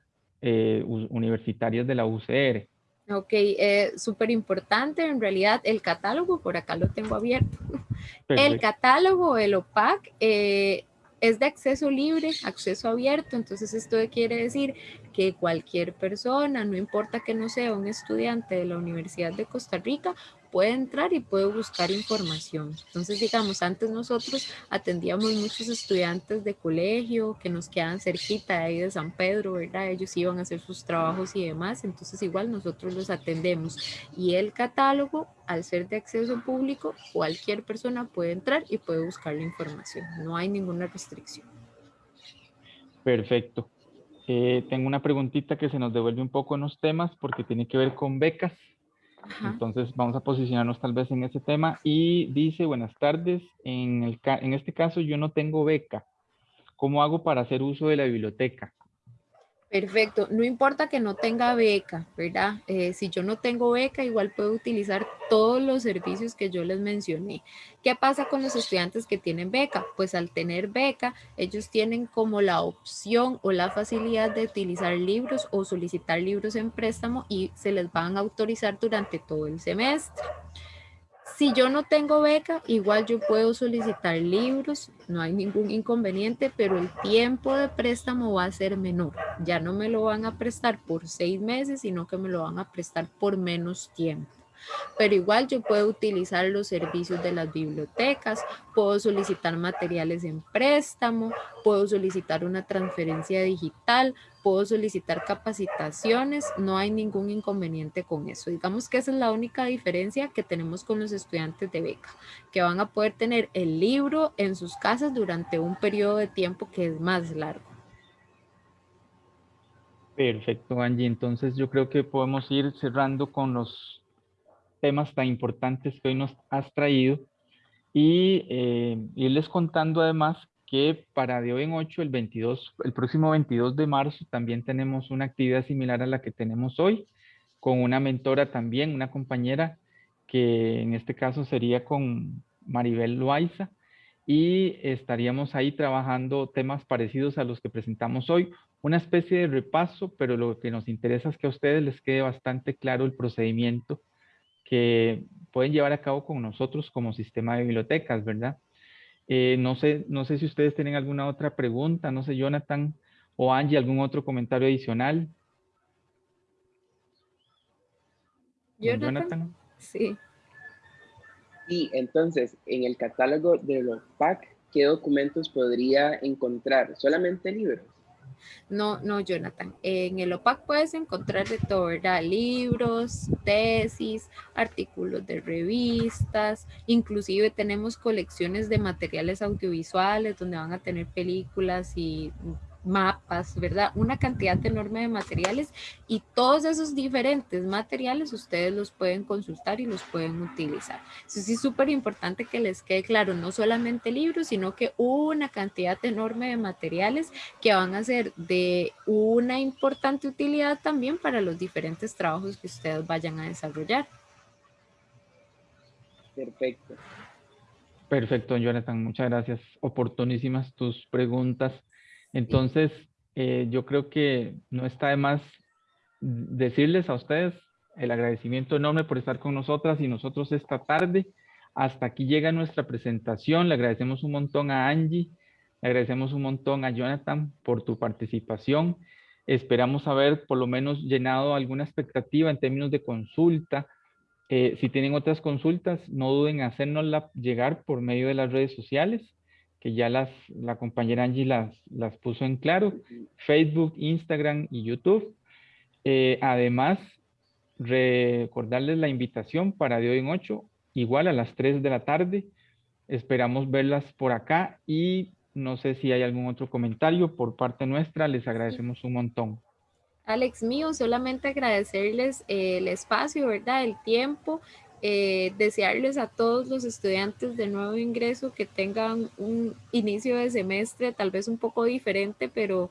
eh, universitarias de la UCR. Ok, eh, súper importante en realidad el catálogo, por acá lo tengo abierto. <laughs> El catálogo, el OPAC, eh, es de acceso libre, acceso abierto, entonces esto quiere decir que cualquier persona, no importa que no sea un estudiante de la Universidad de Costa Rica, puede entrar y puede buscar información. Entonces, digamos, antes nosotros atendíamos muchos estudiantes de colegio que nos quedaban cerquita de ahí de San Pedro, ¿verdad? Ellos iban a hacer sus trabajos y demás, entonces igual nosotros los atendemos. Y el catálogo, al ser de acceso público, cualquier persona puede entrar y puede buscar la información. No hay ninguna restricción. Perfecto. Eh, tengo una preguntita que se nos devuelve un poco en los temas porque tiene que ver con becas. Entonces vamos a posicionarnos tal vez en ese tema. Y dice, buenas tardes, en, el, en este caso yo no tengo beca. ¿Cómo hago para hacer uso de la biblioteca? Perfecto, no importa que no tenga beca, ¿verdad? Eh, si yo no tengo beca, igual puedo utilizar todos los servicios que yo les mencioné. ¿Qué pasa con los estudiantes que tienen beca? Pues al tener beca, ellos tienen como la opción o la facilidad de utilizar libros o solicitar libros en préstamo y se les van a autorizar durante todo el semestre. Si yo no tengo beca, igual yo puedo solicitar libros, no hay ningún inconveniente, pero el tiempo de préstamo va a ser menor. Ya no me lo van a prestar por seis meses, sino que me lo van a prestar por menos tiempo pero igual yo puedo utilizar los servicios de las bibliotecas, puedo solicitar materiales en préstamo, puedo solicitar una transferencia digital, puedo solicitar capacitaciones, no hay ningún inconveniente con eso. Digamos que esa es la única diferencia que tenemos con los estudiantes de beca, que van a poder tener el libro en sus casas durante un periodo de tiempo que es más largo. Perfecto, Angie. Entonces yo creo que podemos ir cerrando con los temas tan importantes que hoy nos has traído. Y eh, irles contando además que para de hoy en 8, el 22, el próximo 22 de marzo también tenemos una actividad similar a la que tenemos hoy, con una mentora también, una compañera que en este caso sería con Maribel Loaiza. Y estaríamos ahí trabajando temas parecidos a los que presentamos hoy, una especie de repaso, pero lo que nos interesa es que a ustedes les quede bastante claro el procedimiento que pueden llevar a cabo con nosotros como sistema de bibliotecas, ¿verdad? Eh, no, sé, no sé si ustedes tienen alguna otra pregunta, no sé, Jonathan o Angie, algún otro comentario adicional. Jonathan, sí. Y entonces, en el catálogo de los PAC, ¿qué documentos podría encontrar? ¿Solamente libros? No, no, Jonathan. En el OPAC puedes encontrar de todo, ¿verdad? Libros, tesis, artículos de revistas, inclusive tenemos colecciones de materiales audiovisuales donde van a tener películas y mapas, ¿verdad? Una cantidad enorme de materiales y todos esos diferentes materiales ustedes los pueden consultar y los pueden utilizar. Eso sí es súper importante que les quede claro, no solamente libros, sino que una cantidad enorme de materiales que van a ser de una importante utilidad también para los diferentes trabajos que ustedes vayan a desarrollar. Perfecto. Perfecto, Jonathan. Muchas gracias. Oportunísimas tus preguntas. Entonces, eh, yo creo que no está de más decirles a ustedes el agradecimiento enorme por estar con nosotras y nosotros esta tarde. Hasta aquí llega nuestra presentación. Le agradecemos un montón a Angie Le agradecemos un montón a Jonathan por tu participación. Esperamos haber por lo menos llenado alguna expectativa en términos de consulta. Eh, si tienen otras consultas, no duden en hacérnosla llegar por medio de las redes sociales, que ya las, la compañera Angie las, las puso en claro, Facebook, Instagram y YouTube. Eh, además, recordarles la invitación para de hoy en 8, igual a las 3 de la tarde. Esperamos verlas por acá y no sé si hay algún otro comentario por parte nuestra. Les agradecemos un montón. Alex mío, solamente agradecerles el espacio, ¿verdad? El tiempo, eh, desearles a todos los estudiantes de nuevo ingreso que tengan un inicio de semestre tal vez un poco diferente, pero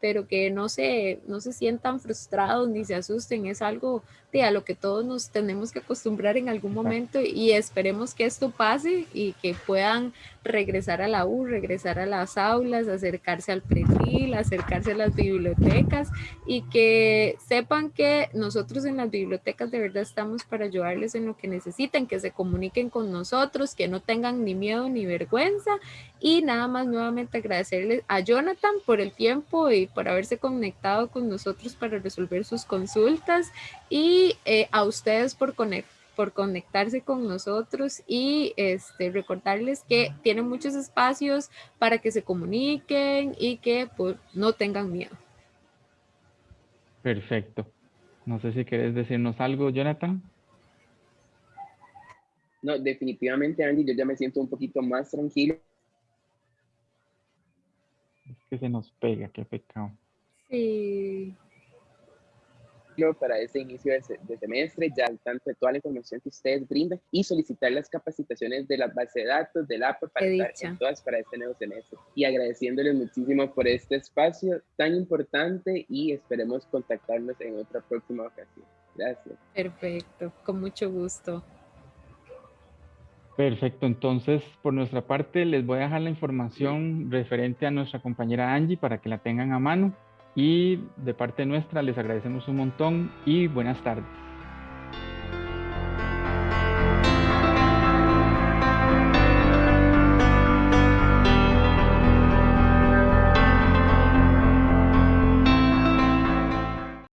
pero que no se, no se sientan frustrados ni se asusten, es algo de a lo que todos nos tenemos que acostumbrar en algún momento y esperemos que esto pase y que puedan regresar a la U, regresar a las aulas, acercarse al perfil, acercarse a las bibliotecas y que sepan que nosotros en las bibliotecas de verdad estamos para ayudarles en lo que necesiten, que se comuniquen con nosotros, que no tengan ni miedo ni vergüenza y nada más nuevamente agradecerles a Jonathan por el tiempo y por haberse conectado con nosotros para resolver sus consultas y eh, a ustedes por conectar por conectarse con nosotros y este, recordarles que tienen muchos espacios para que se comuniquen y que pues, no tengan miedo. Perfecto. No sé si quieres decirnos algo, Jonathan. No, definitivamente, Andy, yo ya me siento un poquito más tranquilo. Que se nos pega, qué pecado. Sí para ese inicio de, semestre, ya al tanto de toda la información que ustedes brindan y solicitar las capacitaciones de la base de datos, del APA, para estar todas para este nuevo semestre. Y agradeciéndoles muchísimo por este espacio tan importante y esperemos contactarnos en otra próxima ocasión. Gracias. Perfecto, con mucho gusto. Perfecto, entonces por nuestra parte les voy a dejar la información referente a nuestra compañera Angie para que la tengan a mano. Y de parte nuestra les agradecemos un montón y buenas tardes.